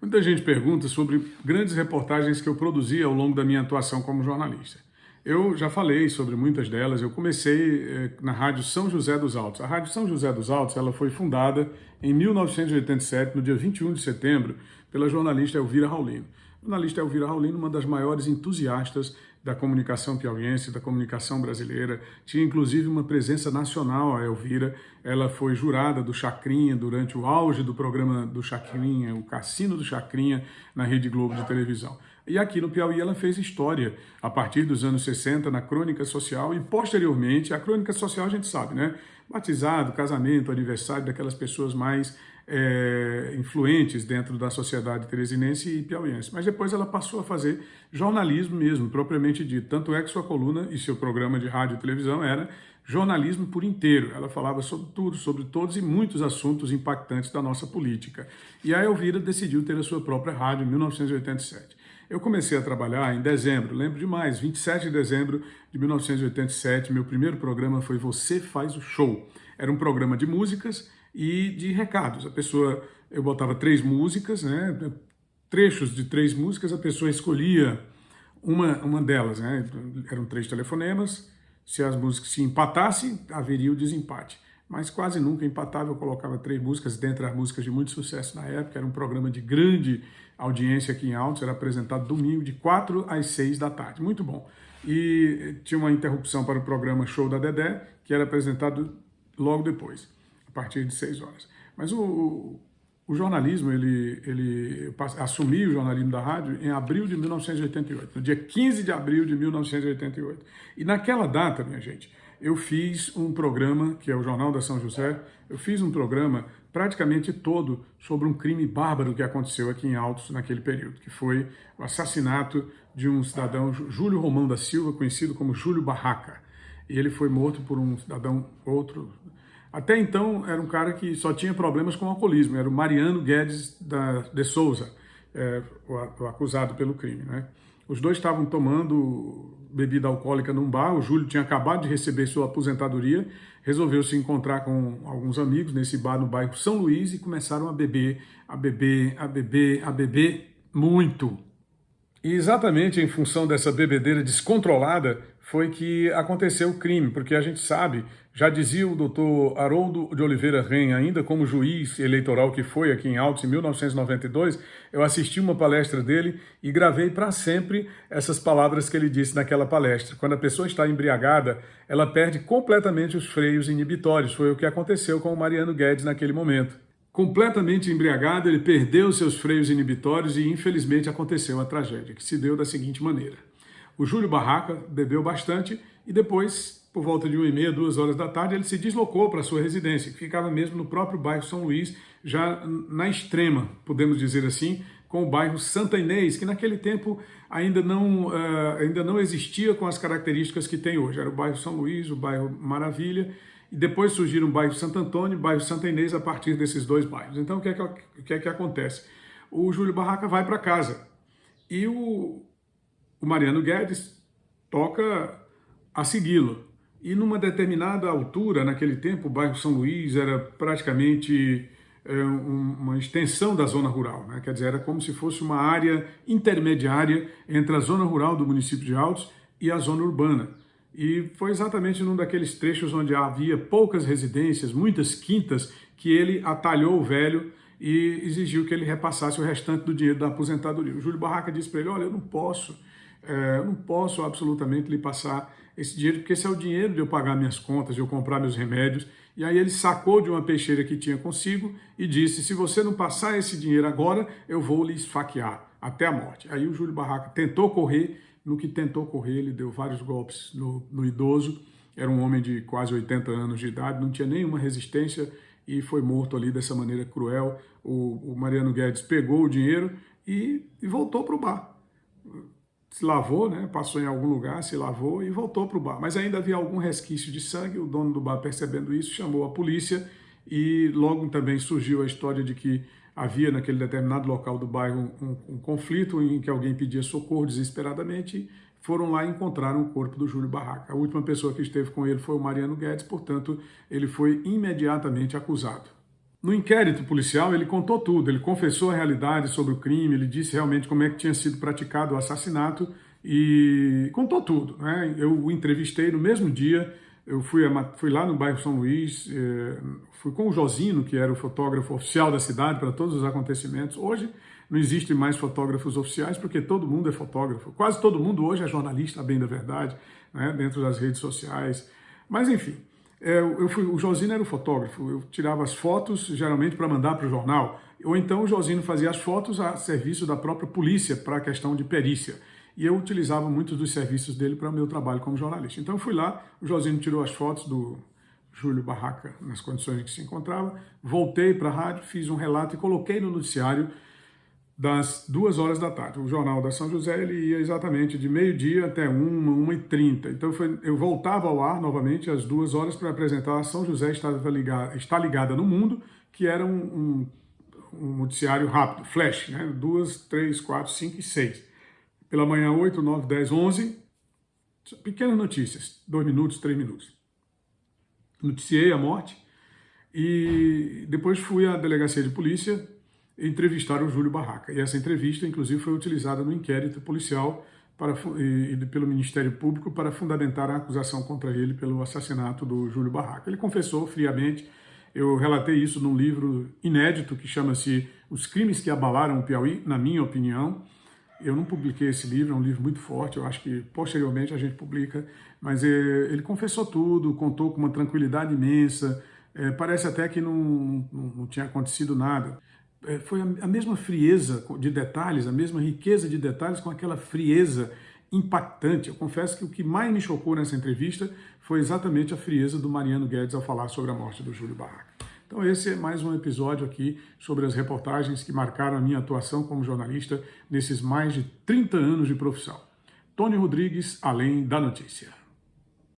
Muita gente pergunta sobre grandes reportagens que eu produzi ao longo da minha atuação como jornalista. Eu já falei sobre muitas delas, eu comecei eh, na Rádio São José dos Altos. A Rádio São José dos Altos ela foi fundada em 1987, no dia 21 de setembro, pela jornalista Elvira Raulino. A jornalista Elvira Raulino, uma das maiores entusiastas da comunicação piauiense, da comunicação brasileira. Tinha inclusive uma presença nacional, a Elvira. Ela foi jurada do Chacrinha durante o auge do programa do Chacrinha, o Cassino do Chacrinha, na Rede Globo de televisão. E aqui no Piauí ela fez história a partir dos anos 60 na crônica social e posteriormente, a crônica social a gente sabe, né? Batizado, casamento, aniversário daquelas pessoas mais é, influentes dentro da sociedade teresinense e piauiense. Mas depois ela passou a fazer jornalismo mesmo, propriamente dito. Tanto é que sua coluna e seu programa de rádio e televisão era jornalismo por inteiro. Ela falava sobre tudo, sobre todos e muitos assuntos impactantes da nossa política. E a Elvira decidiu ter a sua própria rádio em 1987. Eu comecei a trabalhar em dezembro, lembro demais, 27 de dezembro de 1987, meu primeiro programa foi Você Faz o Show. Era um programa de músicas e de recados. A pessoa, eu botava três músicas, né, trechos de três músicas, a pessoa escolhia uma, uma delas, né, eram três telefonemas, se as músicas se empatassem, haveria o desempate. Mas quase nunca empatava, eu colocava três músicas, dentre as músicas de muito sucesso na época, era um programa de grande audiência aqui em Altos, era apresentado domingo de 4 às 6 da tarde, muito bom. E tinha uma interrupção para o programa Show da Dedé, que era apresentado logo depois a partir de 6 horas. Mas o, o jornalismo, ele, ele o jornalismo da rádio em abril de 1988, no dia 15 de abril de 1988. E naquela data, minha gente, eu fiz um programa, que é o Jornal da São José, eu fiz um programa praticamente todo sobre um crime bárbaro que aconteceu aqui em Altos naquele período, que foi o assassinato de um cidadão, Júlio Romão da Silva, conhecido como Júlio Barraca. E ele foi morto por um cidadão outro, até então, era um cara que só tinha problemas com alcoolismo, era o Mariano Guedes da, de Souza, é, o, o, acusado pelo crime. Né? Os dois estavam tomando bebida alcoólica num bar, o Júlio tinha acabado de receber sua aposentadoria, resolveu se encontrar com alguns amigos nesse bar no bairro São Luís e começaram a beber, a beber, a beber, a beber muito. E exatamente em função dessa bebedeira descontrolada foi que aconteceu o crime, porque a gente sabe, já dizia o doutor Haroldo de Oliveira Ren, ainda como juiz eleitoral que foi aqui em Altos em 1992, eu assisti uma palestra dele e gravei para sempre essas palavras que ele disse naquela palestra. Quando a pessoa está embriagada, ela perde completamente os freios inibitórios. Foi o que aconteceu com o Mariano Guedes naquele momento. Completamente embriagado, ele perdeu seus freios inibitórios e infelizmente aconteceu a tragédia, que se deu da seguinte maneira. O Júlio Barraca bebeu bastante e depois, por volta de uma e meia, duas horas da tarde, ele se deslocou para sua residência, que ficava mesmo no próprio bairro São Luís, já na extrema, podemos dizer assim, com o bairro Santa Inês, que naquele tempo ainda não, uh, ainda não existia com as características que tem hoje. Era o bairro São Luís, o bairro Maravilha, e depois surgiram o bairro Santo Antônio e o bairro Santa Inês a partir desses dois bairros. Então, o que é que, o que, é que acontece? O Júlio Barraca vai para casa e o, o Mariano Guedes toca a segui-lo. E numa determinada altura, naquele tempo, o bairro São Luís era praticamente é, uma extensão da zona rural, né? quer dizer, era como se fosse uma área intermediária entre a zona rural do município de Altos e a zona urbana. E foi exatamente num daqueles trechos onde havia poucas residências, muitas quintas, que ele atalhou o velho e exigiu que ele repassasse o restante do dinheiro da aposentadoria. O Júlio Barraca disse para ele, olha, eu não posso, eu não posso absolutamente lhe passar esse dinheiro, porque esse é o dinheiro de eu pagar minhas contas, de eu comprar meus remédios. E aí ele sacou de uma peixeira que tinha consigo e disse, se você não passar esse dinheiro agora, eu vou lhe esfaquear até a morte. Aí o Júlio Barraca tentou correr, no que tentou correr, ele deu vários golpes no, no idoso, era um homem de quase 80 anos de idade, não tinha nenhuma resistência e foi morto ali dessa maneira cruel. O, o Mariano Guedes pegou o dinheiro e, e voltou para o bar. Se lavou, né? passou em algum lugar, se lavou e voltou para o bar. Mas ainda havia algum resquício de sangue, o dono do bar percebendo isso chamou a polícia e logo também surgiu a história de que havia naquele determinado local do bairro um, um, conflito em que alguém pedia socorro desesperadamente, foram lá e encontraram o corpo do Júlio Barraca. A última pessoa que esteve com ele foi o Mariano Guedes, portanto, ele foi imediatamente acusado. No inquérito policial, ele contou tudo, ele confessou a realidade sobre o crime, ele disse realmente como é que tinha sido praticado o assassinato e contou tudo. Né? Eu o entrevistei no mesmo dia, eu fui, a, fui lá no bairro São Luís, eh, fui com o Josino, que era o fotógrafo oficial da cidade para todos os acontecimentos. Hoje não existe mais fotógrafos oficiais porque todo mundo é fotógrafo. Quase todo mundo hoje é jornalista, bem da verdade, né? dentro das redes sociais. Mas enfim, eu fui, o Josino era o fotógrafo, eu tirava as fotos geralmente para mandar para o jornal, ou então o Josino fazia as fotos a serviço da própria polícia para a questão de perícia e eu utilizava muitos dos serviços dele para o meu trabalho como jornalista. Então eu fui lá, o Josino tirou as fotos do Júlio Barraca nas condições em que se encontrava, voltei para a rádio, fiz um relato e coloquei no noticiário das duas horas da tarde. O Jornal da São José ele ia exatamente de meio-dia até uma, uma e trinta. Então foi, eu voltava ao ar novamente às duas horas para apresentar a São José está ligada, está ligada no mundo, que era um, um, um noticiário rápido, flash, né? duas, três, quatro, cinco e seis. Pela manhã, 8, 9, 10, 11. Pequenas notícias, dois minutos, três minutos. Noticiei a morte e depois fui à delegacia de polícia entrevistar o Júlio Barraca. E essa entrevista, inclusive, foi utilizada no inquérito policial para, e, e pelo Ministério Público para fundamentar a acusação contra ele pelo assassinato do Júlio Barraca. Ele confessou friamente, eu relatei isso num livro inédito que chama-se Os Crimes que Abalaram o Piauí, na minha opinião, eu não publiquei esse livro, é um livro muito forte, eu acho que posteriormente a gente publica, mas é, ele confessou tudo, contou com uma tranquilidade imensa, é, parece até que não, não, não tinha acontecido nada. É, foi a, mesma frieza de detalhes, a mesma riqueza de detalhes com aquela frieza impactante. Eu confesso que o que mais me chocou nessa entrevista foi exatamente a frieza do Mariano Guedes ao falar sobre a morte do Júlio Barraca. Então esse é mais um episódio aqui sobre as reportagens que marcaram a minha atuação como jornalista nesses mais de 30 anos de profissão. Tony Rodrigues, Além da Notícia.